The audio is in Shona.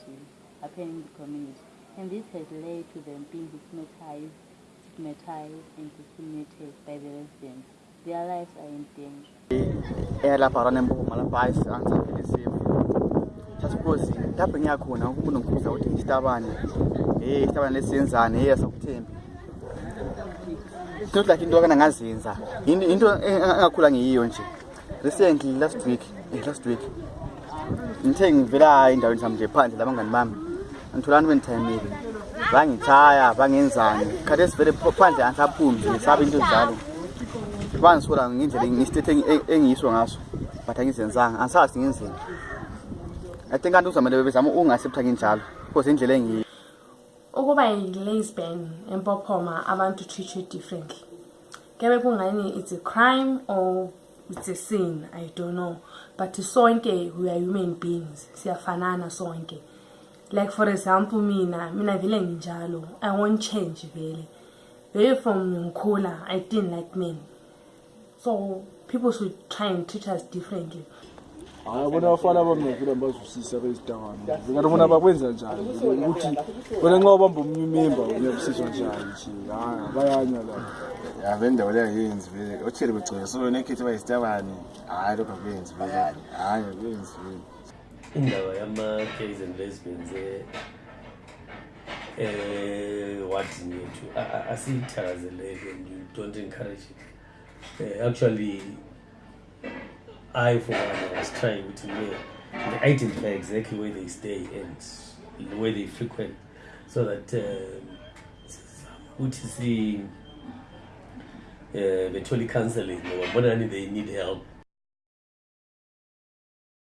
Brazil are turning to communists, and this has led to them being stigmatized, stigmatized and discriminated by the residents. Their lives are in danger. sasikhozi lapho ngiyakhona kubunokubuza ukuthi ngisitabane ey isitabane lesiyenzane ye sakuthembi not like into akanangazenza into engakhula ngiyiyo nje recently last week eh, last week ngithe ngivela endaweni sami nje phandle labangani bami angitholani benithayimile bangithaya bangenzani khathe sivele phandle angisaphumi ngisabe into njalo bangisola ngendlela ngisitethe engiyiswa ngaso but angizenzanga angisazi ngenzeni i think anti uzamele bebezama ungasepta ngenjalo because indlela engiyo ukuba yi-lasban empophoma abantu treatwe differently kebe kungani it's a crime or it's a sin i don't know but sonke we are human beings siyafanana sonke like for example mina mina vele nginjalo i won't change vele vele from ngikhula i didn't like men so people should try and treat us differently hayi bona bafana bamnavila bazwisisa bezidakwane ingati bona bakwenza njani ukuthi bona nxa ubamba omunye umemba uyakusizwa njani nje hayi bayanywa la ya bendawo leyayenzi vele othele begcoke so yona ekhethi bayisitabane hhayi lokho akuyenzi vele hhayi akuyenzi vele indaba yama-kas and lesbians ewadini eh, eh, yethu asiyithakazeleke and you don't encourage it um actually i for one was trying to hear and identify exactly where they stay and where they frequent so that um, uthi um, see um uh, bethole i-counselling ngoba bonani they need help